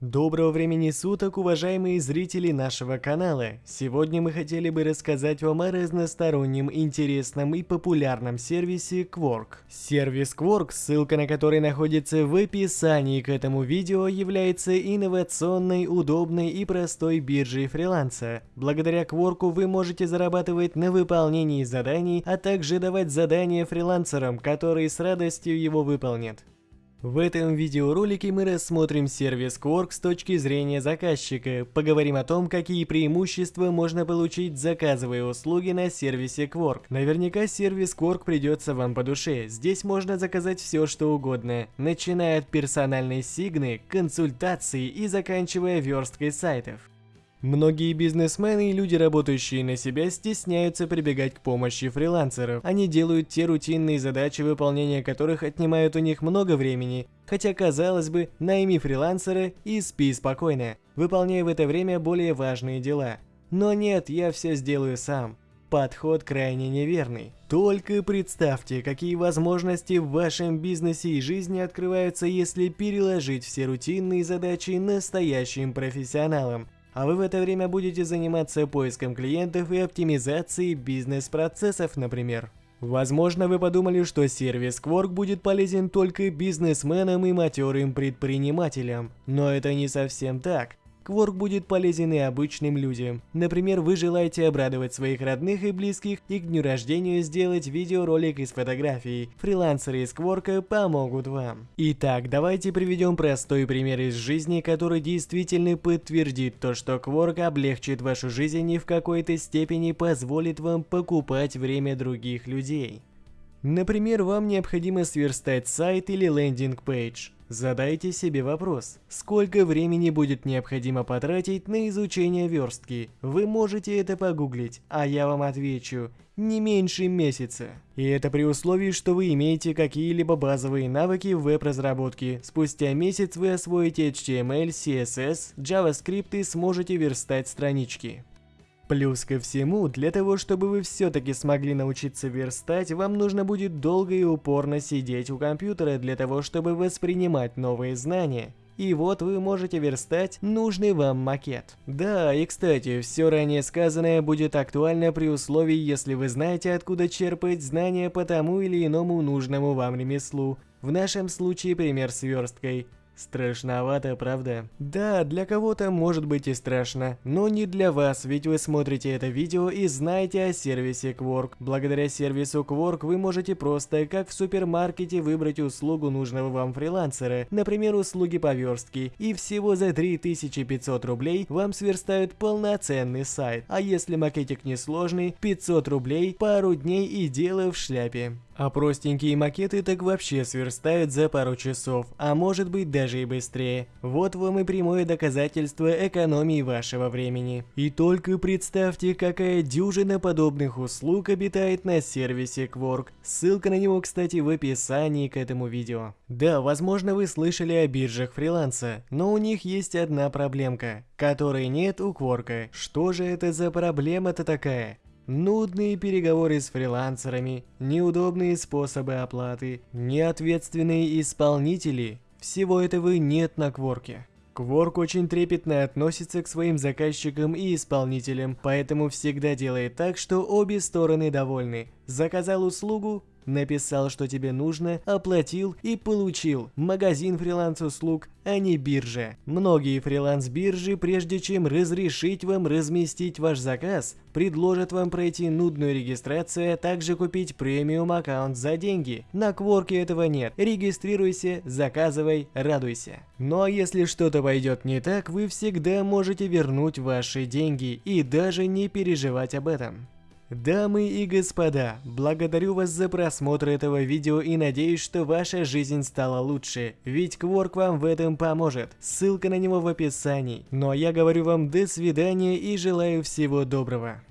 Доброго времени суток, уважаемые зрители нашего канала! Сегодня мы хотели бы рассказать вам о разностороннем, интересном и популярном сервисе Quark. Сервис Quark, ссылка на который находится в описании к этому видео, является инновационной, удобной и простой биржей фриланса. Благодаря Quark вы можете зарабатывать на выполнении заданий, а также давать задания фрилансерам, которые с радостью его выполнят. В этом видеоролике мы рассмотрим сервис Quark с точки зрения заказчика, поговорим о том, какие преимущества можно получить, заказывая услуги на сервисе Quark. Наверняка сервис Quark придется вам по душе, здесь можно заказать все что угодно, начиная от персональной сигны, консультаций и заканчивая версткой сайтов. Многие бизнесмены и люди, работающие на себя, стесняются прибегать к помощи фрилансеров. Они делают те рутинные задачи, выполнение которых отнимают у них много времени. Хотя, казалось бы, найми фрилансера и спи спокойно, выполняя в это время более важные дела. Но нет, я все сделаю сам. Подход крайне неверный. Только представьте, какие возможности в вашем бизнесе и жизни открываются, если переложить все рутинные задачи настоящим профессионалам а вы в это время будете заниматься поиском клиентов и оптимизацией бизнес-процессов, например. Возможно, вы подумали, что сервис Quark будет полезен только бизнесменам и матерым предпринимателям, но это не совсем так. Кворк будет полезен и обычным людям. Например, вы желаете обрадовать своих родных и близких и к дню рождения сделать видеоролик из фотографий. Фрилансеры из Кворка помогут вам. Итак, давайте приведем простой пример из жизни, который действительно подтвердит то, что Кворк облегчит вашу жизнь и в какой-то степени позволит вам покупать время других людей. Например, вам необходимо сверстать сайт или лендинг-пейдж. Задайте себе вопрос, сколько времени будет необходимо потратить на изучение верстки. Вы можете это погуглить, а я вам отвечу, не меньше месяца. И это при условии, что вы имеете какие-либо базовые навыки в веб-разработке. Спустя месяц вы освоите HTML, CSS, JavaScript и сможете верстать странички. Плюс ко всему, для того, чтобы вы все-таки смогли научиться верстать, вам нужно будет долго и упорно сидеть у компьютера для того, чтобы воспринимать новые знания. И вот вы можете верстать нужный вам макет. Да, и кстати, все ранее сказанное будет актуально при условии, если вы знаете, откуда черпать знания по тому или иному нужному вам ремеслу. В нашем случае пример с версткой. Страшновато, правда? Да, для кого-то может быть и страшно, но не для вас, ведь вы смотрите это видео и знаете о сервисе Quark. Благодаря сервису Quark вы можете просто, как в супермаркете, выбрать услугу нужного вам фрилансера, например, услуги по верстке, и всего за 3500 рублей вам сверстают полноценный сайт. А если макетик несложный, 500 рублей, пару дней и дело в шляпе. А простенькие макеты так вообще сверстают за пару часов, а может быть даже и быстрее. Вот вам и прямое доказательство экономии вашего времени. И только представьте, какая дюжина подобных услуг обитает на сервисе Quark. Ссылка на него, кстати, в описании к этому видео. Да, возможно вы слышали о биржах фриланса, но у них есть одна проблемка, которой нет у Quark. Что же это за проблема-то такая? Нудные переговоры с фрилансерами, неудобные способы оплаты, неответственные исполнители – всего этого нет на Кворке. Кворк очень трепетно относится к своим заказчикам и исполнителям, поэтому всегда делает так, что обе стороны довольны. Заказал услугу Написал, что тебе нужно, оплатил и получил. Магазин фриланс-услуг, а не биржа. Многие фриланс-биржи, прежде чем разрешить вам разместить ваш заказ, предложат вам пройти нудную регистрацию, а также купить премиум аккаунт за деньги. На Кворке этого нет. Регистрируйся, заказывай, радуйся. Ну а если что-то пойдет не так, вы всегда можете вернуть ваши деньги и даже не переживать об этом. Дамы и господа, благодарю вас за просмотр этого видео и надеюсь, что ваша жизнь стала лучше, ведь Кворк вам в этом поможет. Ссылка на него в описании. Ну а я говорю вам до свидания и желаю всего доброго.